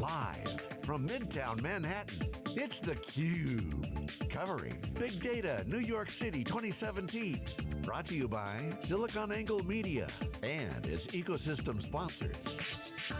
Live from Midtown Manhattan, it's theCUBE. Covering Big Data New York City 2017. Brought to you by SiliconANGLE Media and its ecosystem sponsors.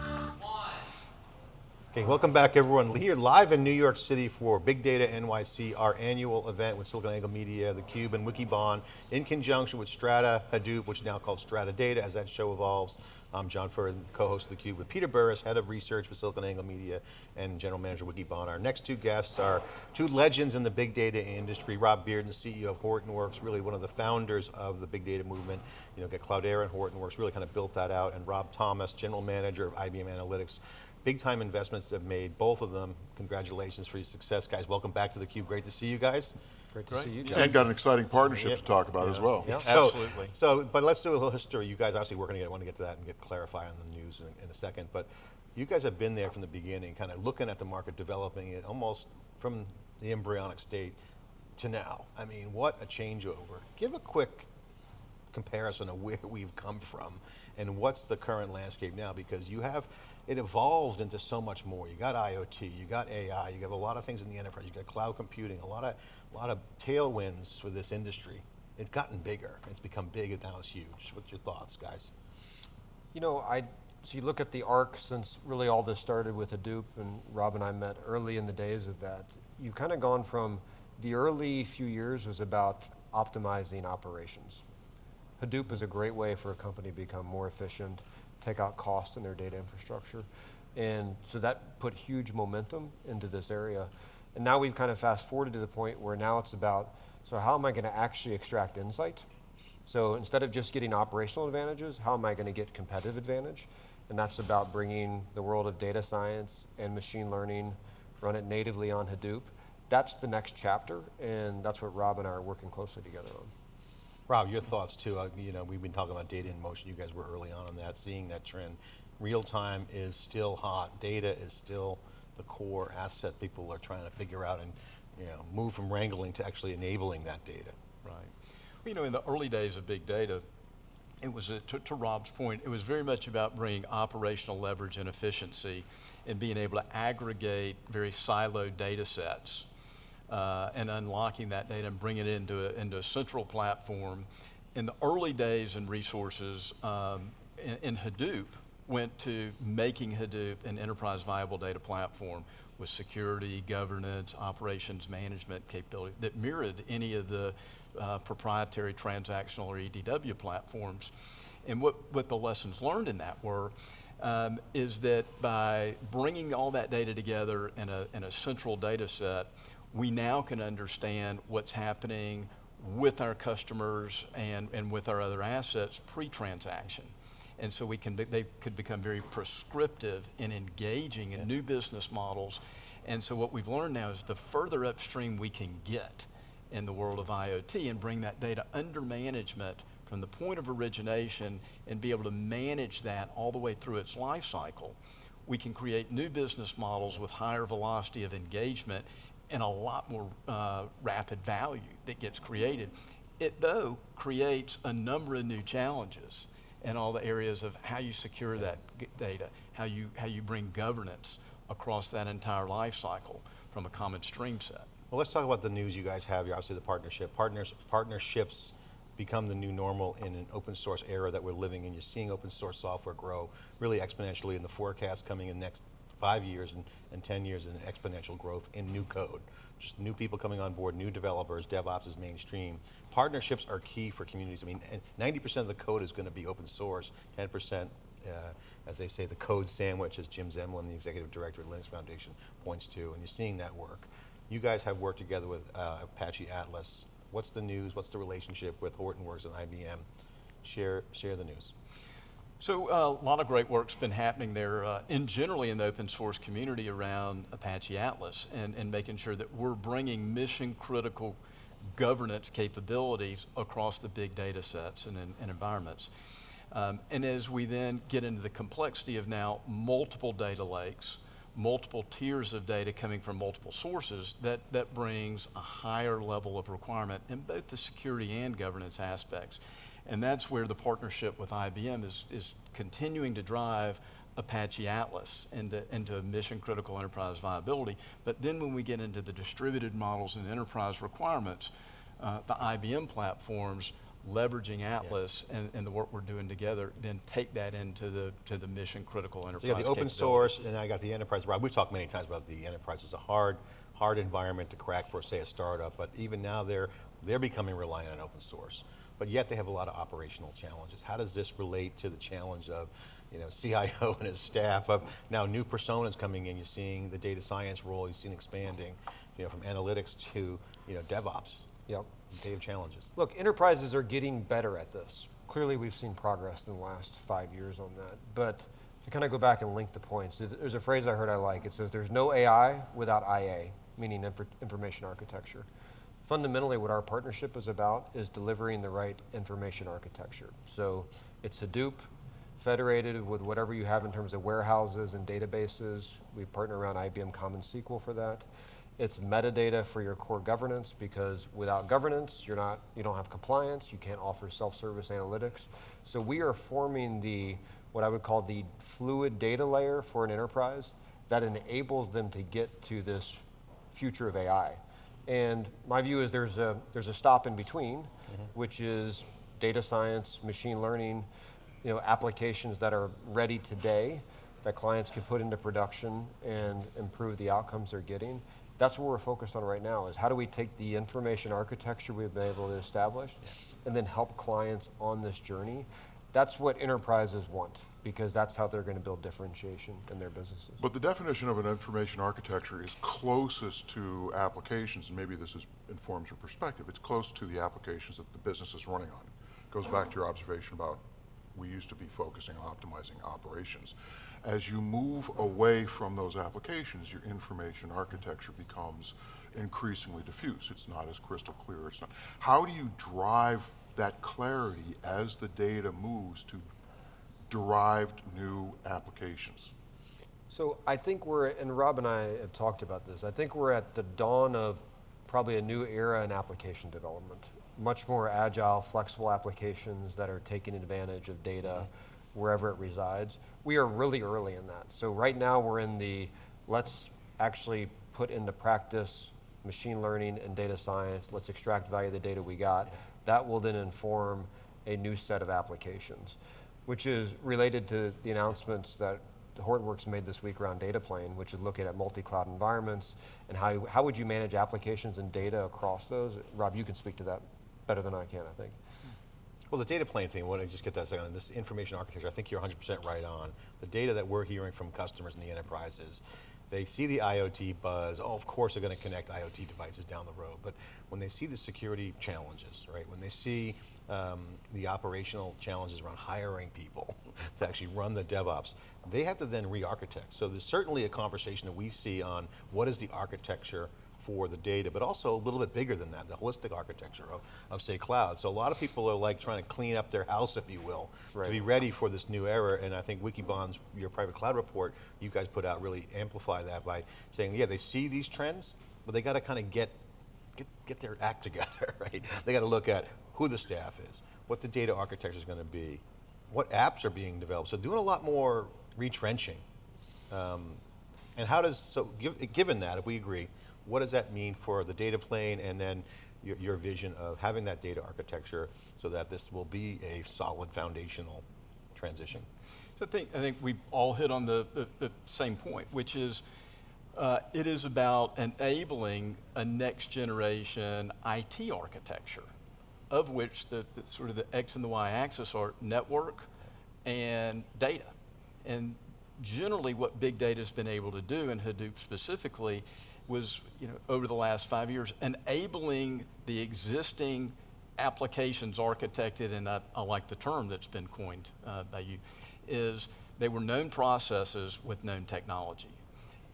Okay, welcome back everyone. Here live in New York City for Big Data NYC, our annual event with SiliconANGLE Media, theCUBE, and Wikibon, in conjunction with Strata Hadoop, which is now called Strata Data as that show evolves. I'm John Furrier, co-host of theCUBE with Peter Burris, head of research for SiliconANGLE Media and general manager Wikibon. Our next two guests are two legends in the big data industry, Rob Bearden, CEO of Hortonworks, really one of the founders of the big data movement. You know, get Cloudera and Hortonworks, really kind of built that out, and Rob Thomas, general manager of IBM Analytics. Big time investments have made, both of them. Congratulations for your success, guys. Welcome back to theCUBE, great to see you guys. Great to see you. And got an exciting partnership Yeah. to talk about as well. Yeah, so, Absolutely. So, but let's do a little history. You guys obviously working together, I want to get to that and get clarify on the news in, in a second, but you guys have been there from the beginning, kind of looking at the market, developing it almost from the embryonic state to now. I mean, what a changeover. Give a quick comparison of where we've come from and what's the current landscape now because you have, it evolved into so much more. You got IoT, you got AI, you have a lot of things in the enterprise, you got cloud computing, a lot of, a lot of tailwinds for this industry. It's gotten bigger, it's become big and now it's huge. What's your thoughts, guys? You know, I, so you look at the arc since really all this started with Hadoop and Rob and I met early in the days of that. You've kind of gone from, the early few years was about optimizing operations. Hadoop is a great way for a company to become more efficient, take out cost in their data infrastructure. And so that put huge momentum into this area. And now we've kind of fast forwarded to the point where now it's about, so how am I going to actually extract insight? So instead of just getting operational advantages, how am I going to get competitive advantage? And that's about bringing the world of data science and machine learning, run it natively on Hadoop. That's the next chapter, and that's what Rob and I are working closely together on. Rob, your thoughts too. Uh, you know, we've been talking about data in motion. You guys were early on on that, seeing that trend. Real time is still hot. Data is still the core asset people are trying to figure out and you know, move from wrangling to actually enabling that data. Right. You know, in the early days of big data, it was, a, to, to Rob's point, it was very much about bringing operational leverage and efficiency and being able to aggregate very siloed data sets uh, and unlocking that data and bringing it into a, into a central platform. In the early days and resources um, in, in Hadoop, went to making Hadoop an enterprise viable data platform with security, governance, operations management capability that mirrored any of the uh, proprietary transactional or EDW platforms. And what, what the lessons learned in that were, um, is that by bringing all that data together in a, in a central data set, we now can understand what's happening with our customers and, and with our other assets pre-transaction. And so we can be, they could become very prescriptive in engaging in yeah. new business models. And so what we've learned now is the further upstream we can get in the world of IoT and bring that data under management from the point of origination and be able to manage that all the way through its life cycle, we can create new business models with higher velocity of engagement and a lot more uh, rapid value that gets created. It, though, creates a number of new challenges in all the areas of how you secure that data, how you, how you bring governance across that entire life cycle from a common stream set. Well, let's talk about the news you guys have. Obviously the partnership. Partners, partnerships become the new normal in an open source era that we're living in. You're seeing open source software grow really exponentially in the forecast coming in next five years and, and 10 years in exponential growth in new code. Just new people coming on board, new developers, DevOps is mainstream. Partnerships are key for communities. I mean, 90% of the code is going to be open source, 10% uh, as they say, the code sandwich, as Jim Zemlin, the executive director at Linux Foundation, points to, and you're seeing that work. You guys have worked together with uh, Apache Atlas. What's the news? What's the relationship with Hortonworks and IBM? Share, share the news. So uh, a lot of great work's been happening there, uh, in generally in the open source community around Apache Atlas, and, and making sure that we're bringing mission critical governance capabilities across the big data sets and, and, and environments. Um, and as we then get into the complexity of now multiple data lakes, multiple tiers of data coming from multiple sources, that, that brings a higher level of requirement in both the security and governance aspects. And that's where the partnership with IBM is, is continuing to drive Apache Atlas into, into mission critical enterprise viability. But then when we get into the distributed models and enterprise requirements, uh, the IBM platforms leveraging Atlas and, and the work we're doing together, then take that into the to the mission critical So enterprise. you got the open source, and I got the enterprise. Rob, we've talked many times about the enterprise as a hard, hard environment to crack for, say, a startup. But even now, they're they're becoming reliant on open source. But yet, they have a lot of operational challenges. How does this relate to the challenge of, you know, CIO and his staff of now new personas coming in? You're seeing the data science role. You've seen expanding, you know, from analytics to, you know, DevOps. Yep. They have challenges. Look, enterprises are getting better at this. Clearly, we've seen progress in the last five years on that. But to kind of go back and link the points, there's a phrase I heard I like. It says, there's no AI without IA, meaning infor- information architecture. Fundamentally, what our partnership is about is delivering the right information architecture. So it's Hadoop, federated with whatever you have in terms of warehouses and databases. We partner around IBM Common SQL for that. It's metadata for your core governance because without governance, you're not, you don't have compliance, you can't offer self-service analytics. So we are forming the, what I would call the fluid data layer for an enterprise that enables them to get to this future of AI. And my view is there's a, there's a stop in between, mm-hmm. which is data science, machine learning, you know, applications that are ready today that clients can put into production and improve the outcomes they're getting. That's what we're focused on right now is how do we take the information architecture we've been able to establish and then help clients on this journey. That's what enterprises want because that's how they're going to build differentiation in their businesses. But the definition of an information architecture is closest to applications, and maybe this is, informs your perspective, it's close to the applications that the business is running on. Goes back to your observation about we used to be focusing on optimizing operations. As you move away from those applications, your information architecture becomes increasingly diffuse. It's not as crystal clear. It's not. How do you drive that clarity as the data moves to derived new applications? So I think we're, and Rob and I have talked about this, I think we're at the dawn of probably a new era in application development. Much more agile, flexible applications that are taking advantage of data mm-hmm. wherever it resides. We are really early in that. So right now we're in the, let's actually put into practice machine learning and data science, let's extract value of the data we got. That will then inform a new set of applications, which is related to the announcements that Hortonworks made this week around data plane, which is looking at multi-cloud environments and how, how would you manage applications and data across those? Rob, you can speak to that better than I can, I think. Well, the data plane thing, I want to just get that second, this information architecture, I think you're 100% right on. The data that we're hearing from customers in the enterprises, they see the IoT buzz, oh, of course they're going to connect IoT devices down the road, but when they see the security challenges, right, when they see um, the operational challenges around hiring people to actually run the DevOps, they have to then re-architect. So there's certainly a conversation that we see on what is the architecture for the data, but also a little bit bigger than that, the holistic architecture of, of say cloud. So a lot of people are like trying to clean up their house, if you will, Right. to be ready for this new era. And I think Wikibon's, your private cloud report, you guys put out really amplify that by saying, yeah, they see these trends, but they got to kind of get, get, get their act together, right? They got to look at who the staff is, what the data architecture is going to be, what apps are being developed. So doing a lot more retrenching. Um, and how does, so give, given that, if we agree, what does that mean for the data plane and then your, your vision of having that data architecture so that this will be a solid foundational transition? I think, I think we all hit on the, the, the same point, which is uh, it is about enabling a next generation IT architecture, of which the, the sort of the X and the Y axis are network and data. And generally what big data has been able to do, and Hadoop specifically, was you know, over the last five years, enabling the existing applications architected, and I, I like the term that's been coined uh, by you, is they were known processes with known technology.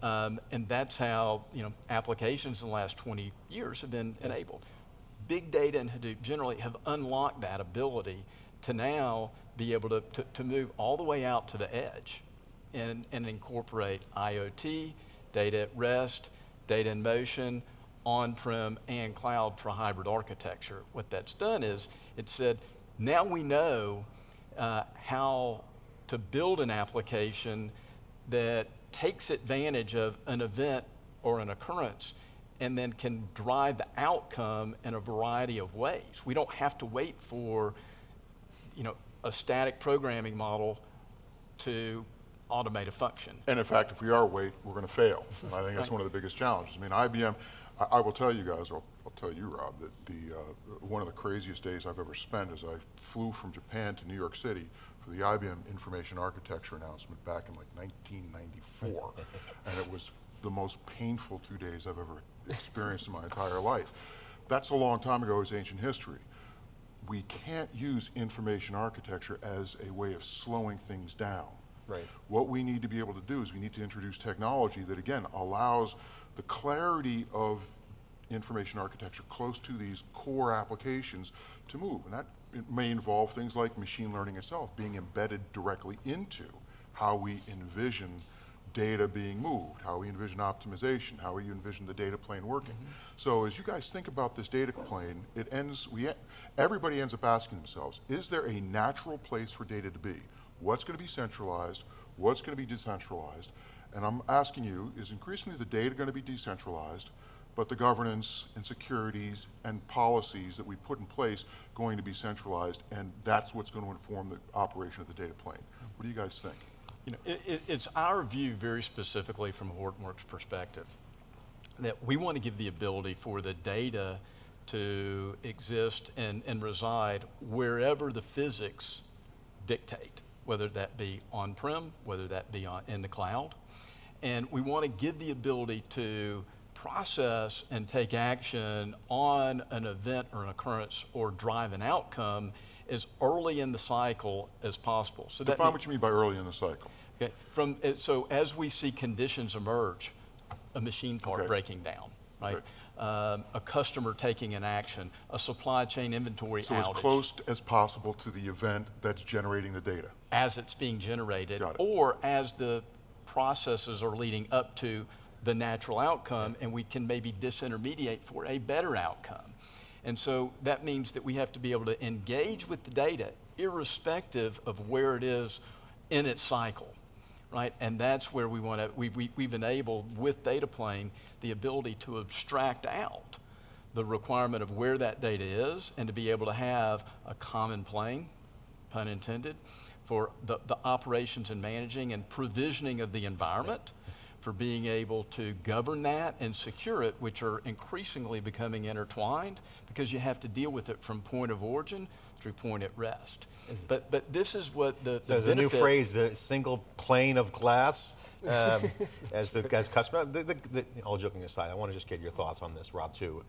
Um, and that's how you know, applications in the last 20 years have been enabled. Big data and Hadoop generally have unlocked that ability to now be able to, to, to move all the way out to the edge and, and incorporate IoT, data at rest, data in motion, on-prem and cloud for hybrid architecture. What that's done is it said, now we know uh, how to build an application that takes advantage of an event or an occurrence and then can drive the outcome in a variety of ways. We don't have to wait for you know, a static programming model to automate a function. And in fact, if we are wait, we're going to fail. And I think that's Right. one of the biggest challenges. I mean, IBM, I, I will tell you guys, I'll, I'll tell you, Rob, that the, uh, one of the craziest days I've ever spent is I flew from Japan to New York City for the IBM Information Architecture announcement back in like 1994. and it was the most painful two days I've ever experienced in my entire life. That's a long time ago, it's ancient history we can't use information architecture as a way of slowing things down. Right. What we need to be able to do is we need to introduce technology that again allows the clarity of information architecture close to these core applications to move. And that may involve things like machine learning itself being embedded directly into how we envision data being moved, how we envision optimization, how we envision the data plane working. Mm-hmm. So as you guys think about this data plane, it ends, we, everybody ends up asking themselves, is there a natural place for data to be? What's going to be centralized? What's going to be decentralized? And I'm asking you, is increasingly the data going to be decentralized, but the governance and securities and policies that we put in place going to be centralized, and that's what's going to inform the operation of the data plane? What do you guys think? You know, it, it, it's our view very specifically from a Hortonworks perspective that we want to give the ability for the data to exist and, and reside wherever the physics dictate, whether that be on-prem, whether that be on, in the cloud. And we want to give the ability to process and take action on an event or an occurrence or drive an outcome as early in the cycle as possible. So Define what you mean by early in the cycle. Okay, from, so as we see conditions emerge, a machine part Okay. breaking down, right? Um, a customer taking an action, a supply chain inventory So as close as possible to the event that's generating the data. as it's being generated, it. or as the processes are leading up to the natural outcome, and we can maybe disintermediate for a better outcome. And so that means that we have to be able to engage with the data irrespective of where it is in its cycle, right? And that's where we want to, we've, we- we've enabled with Data Plane the ability to abstract out the requirement of where that data is and to be able to have a common plane, pun intended, for the, the operations and managing and provisioning of the environment, for being able to govern that and secure it, which are increasingly becoming intertwined because you have to deal with it from point of origin through point at rest. But, but this is what the, So the the new phrase, the single plane of glass, um, as the as customer. The, the, the, all joking aside, I want to just get your thoughts on this, Rob, too.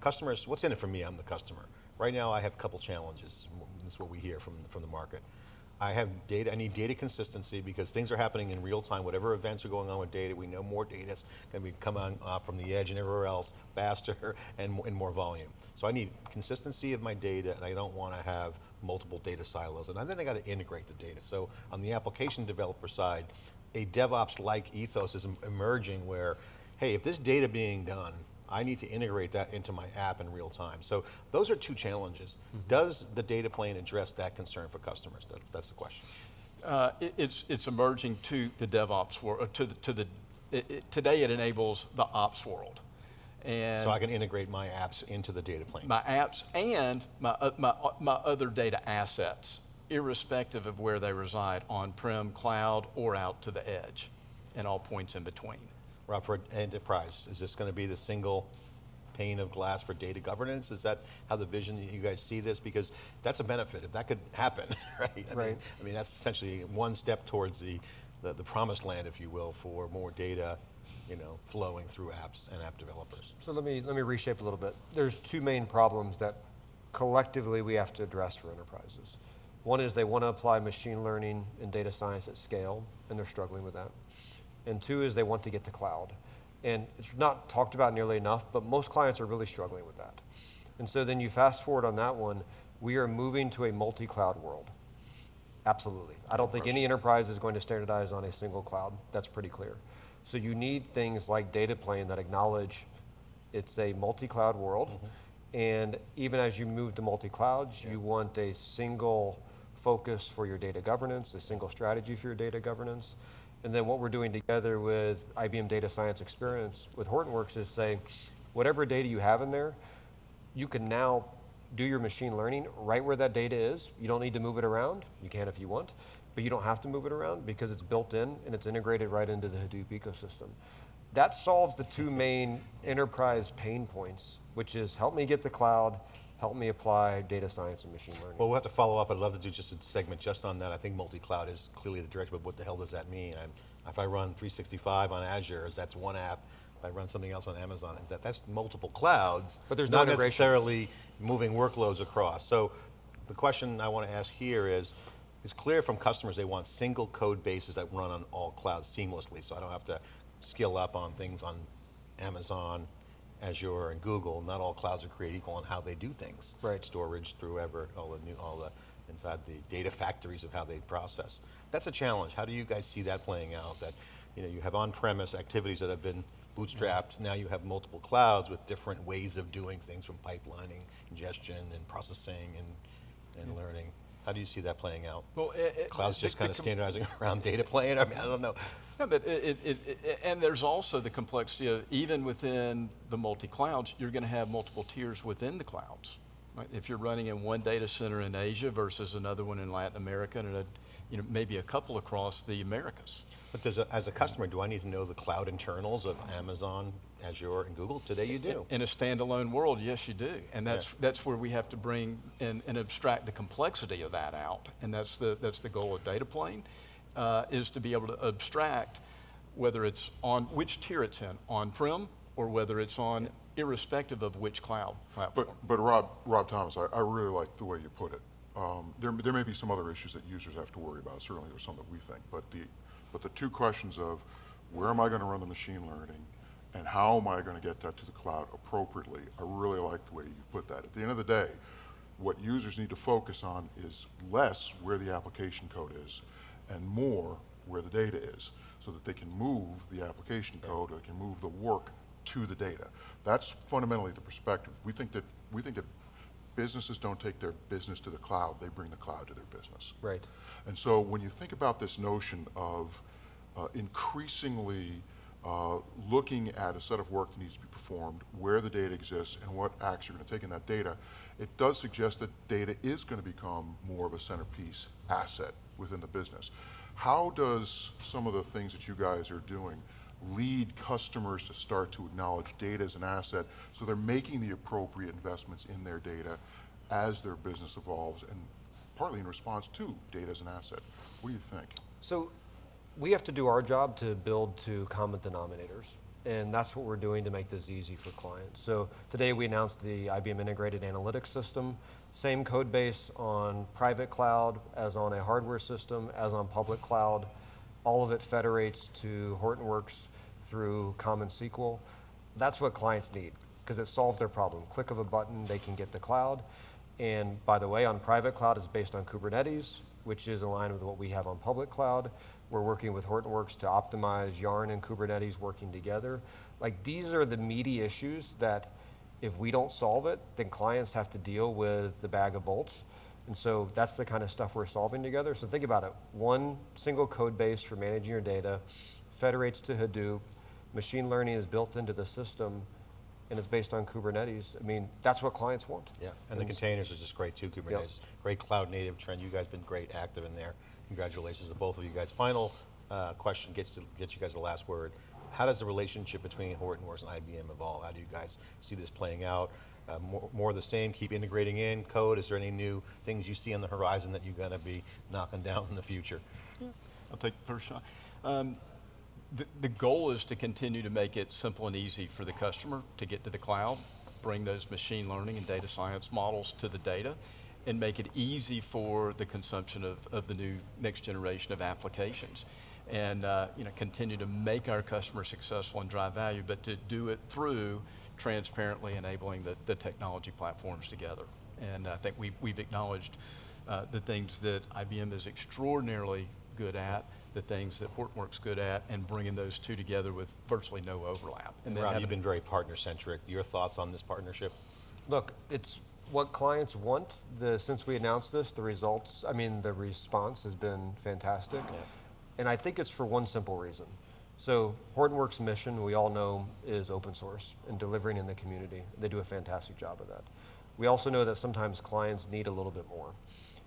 Customers, what's in it for me? I'm the customer. Right now, I have a couple challenges. That's what we hear from from the market. I have data. I need data consistency because things are happening in real time. Whatever events are going on with data, we know more data is going to be coming off uh, from the edge and everywhere else faster and, and more volume. So I need consistency of my data, and I don't want to have multiple data silos. And then I got to integrate the data. So on the application developer side, a DevOps-like ethos is emerging where, hey, if this data being done, I need to integrate that into my app in real time. So those are two challenges. Does the data plane address that concern for customers? That's, that's the question. Uh, it, it's it's emerging to the DevOps world. To the to the it, it, today it enables the ops world, and So I can integrate my apps into the data plane. my apps and my uh, my uh, my other data assets, irrespective of where they reside, on-prem, cloud, or out to the edge, and all points in between. Rob, for enterprise, is this going to be the single pane of glass for data governance? Is that how the vision you guys see this? Because that's a benefit. If that could happen, right? I Mean, I mean, that's essentially one step towards the, the, the promised land, if you will, for more data, you know, flowing through apps and app developers. So let me, let me reshape a little bit. There's two main problems that collectively we have to address for enterprises. One is they want to apply machine learning and data science at scale, and they're struggling with that. And two is they want to get to cloud. And it's not talked about nearly enough, but most clients are really struggling with that. And so then you fast forward on that one, we are moving to a multi-cloud world. Absolutely. I don't think any enterprise is going to standardize on a single cloud. That's pretty clear. So you need things like data plane that acknowledge it's a multi-cloud world. Mm-hmm. And even as you move to multi-clouds, you want a single focus for your data governance, a single strategy for your data governance. And then what we're doing together with IBM Data Science Experience with Hortonworks is say, whatever data you have in there, you can now do your machine learning right where that data is. You don't need to move it around. You can if you want, but you don't have to move it around because it's built in and it's integrated right into the Hadoop ecosystem. That solves the two main enterprise pain points, which is help me get the cloud, help me apply data science and machine learning. Well, we'll have to follow up. I'd love to do just a segment just on that. I think multi-cloud is clearly the direction, but what the hell does that mean? I'm, if I run 365 on Azure, is that's one app. If I run something else on Amazon, is that that's multiple clouds? But there's no not integration. necessarily moving workloads across. So the question I want to ask here is, it's clear from customers they want single code bases that run on all clouds seamlessly, so I don't have to skill up on things on Amazon, Azure, and Google. Not all clouds are created equal on how they do things. Right. Storage through ever, all the new, all the, inside the data factories of how they process. That's a challenge. How do you guys see that playing out? That, you know, you have on-premise activities that have been bootstrapped, mm-hmm. now you have multiple clouds with different ways of doing things from pipelining, ingestion, and processing, and, and mm-hmm. learning. How do you see that playing out? Well, it- Clouds just kind of standardizing around data plane? I mean, I don't know. Yeah, but it, it, it, and there's also the complexity of even within the multi-clouds, you're going to have multiple tiers within the clouds. Right? If you're running in one data center in Asia versus another one in Latin America, and a, you know maybe a couple across the Americas. But does a, as a customer, do I need to know the cloud internals of Amazon, Azure, and Google? Today you do. In a standalone world, yes, you do, and that's Yeah. that's where we have to bring and, and abstract the complexity of that out, and that's the that's the goal of data plane, uh, is to be able to abstract whether it's on which tier it's in, on-prem, or whether it's on, irrespective of which cloud platform. But, but Rob, Rob Thomas, I, I really like the way you put it. Um, there, there may be some other issues that users have to worry about, certainly there's some that we think, but the, but the two questions of where am I gonna run the machine learning and how am I gonna get that to the cloud appropriately, I really like the way you put that. At the end of the day, what users need to focus on is less where the application code is and more where the data is, so that they can move the application code, or they can move the work to the data. That's fundamentally the perspective. We think that, we think that businesses don't take their business to the cloud, they bring the cloud to their business. Right. And so when you think about this notion of uh, increasingly uh, looking at a set of work that needs to be performed, where the data exists, and what acts you're going to take in that data, it does suggest that data is going to become more of a centerpiece asset within the business. How does some of the things that you guys are doing lead customers to start to acknowledge data as an asset so they're making the appropriate investments in their data as their business evolves and partly in response to data as an asset. What do you think? So we have to do our job to build to common denominators. And that's what we're doing to make this easy for clients. So today we announced the IBM Integrated Analytics System. Same code base on private cloud as on a hardware system, as on public cloud. All of it federates to Hortonworks through Common SQL. That's what clients need because it solves their problem. Click of a button, they can get the cloud. And by the way, on private cloud, it's based on Kubernetes, which is aligned with what we have on public cloud. We're working with Hortonworks to optimize Yarn and Kubernetes working together. Like these are the meaty issues that if we don't solve it, then clients have to deal with the bag of bolts. And so that's the kind of stuff we're solving together. So think about it. One single code base for managing your data, federates to Hadoop, machine learning is built into the system, and it's based on Kubernetes. I mean, that's what clients want. Yeah, and the containers is just great too, Kubernetes. Great cloud native trend, you guys been great, active in there. Congratulations to both of you guys. Final uh, question, gets to get you guys the last word. How does the relationship between Hortonworks and IBM evolve? How do you guys see this playing out? Uh, more, more of the same, keep integrating in code? Is there any new things you see on the horizon that you're going to be knocking down in the future? I'll take the first shot. Um, the, the goal is to continue to make it simple and easy for the customer to get to the cloud, bring those machine learning and data science models to the data, and make it easy for the consumption of, of the new next generation of applications. And uh, you know, continue to make our customers successful and drive value, but to do it through transparently enabling the, the technology platforms together. And I think we, we've acknowledged uh, the things that IBM is extraordinarily good at, the things that Hortonworks good at, and bringing those two together with virtually no overlap. And then Rob, you've been very partner-centric. Your thoughts on this partnership? Look, it's what clients want, the, since we announced this, the results, I mean, the response has been fantastic. And I think it's for one simple reason. So Hortonworks' mission, we all know, is open source and delivering in the community. They do a fantastic job of that. We also know that sometimes clients need a little bit more.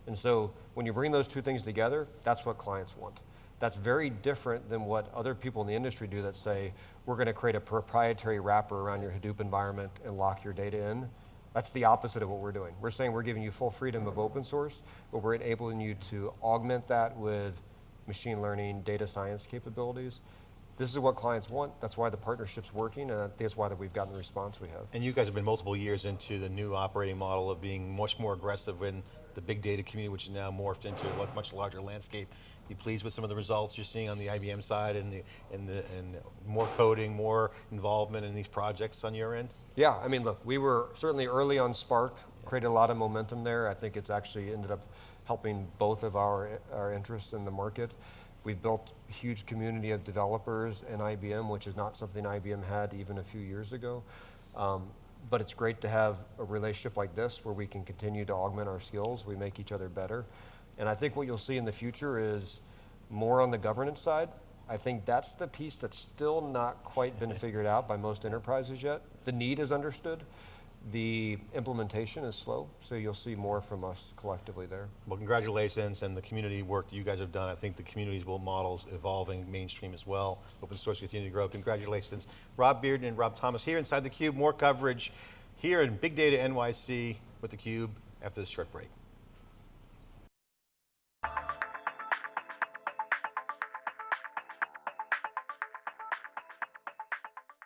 And so when you bring those two things together, that's what clients want. That's very different than what other people in the industry do that say, we're going to create a proprietary wrapper around your Hadoop environment and lock your data in. That's the opposite of what we're doing. We're saying we're giving you full freedom of open source, but we're enabling you to augment that with machine learning, data science capabilities. This is what clients want. That's why the partnership's working, and that's why that we've gotten the response we have. And you guys have been multiple years into the new operating model of being much more aggressive in the big data community, which is now morphed into a much larger landscape. You pleased with some of the results you're seeing on the IBM side and the, and the, and more coding, more involvement in these projects on your end? Yeah, I mean, look, we were certainly early on Spark, created a lot of momentum there. I think it's actually ended up helping both of our, our interests in the market. We've built a huge community of developers in IBM, which is not something IBM had even a few years ago. Um, but it's great to have a relationship like this where we can continue to augment our skills, we make each other better. And I think what you'll see in the future is more on the governance side. I think that's the piece that's still not quite been figured out by most enterprises yet. The need is understood. The implementation is slow, so you'll see more from us collectively there. Well, congratulations and the community work that you guys have done. I think the community's will models evolving mainstream as well. Open source continue to grow. Congratulations. Rob Bearden and Rob Thomas here inside theCUBE. More coverage here in Big Data NYC with theCUBE after this short break.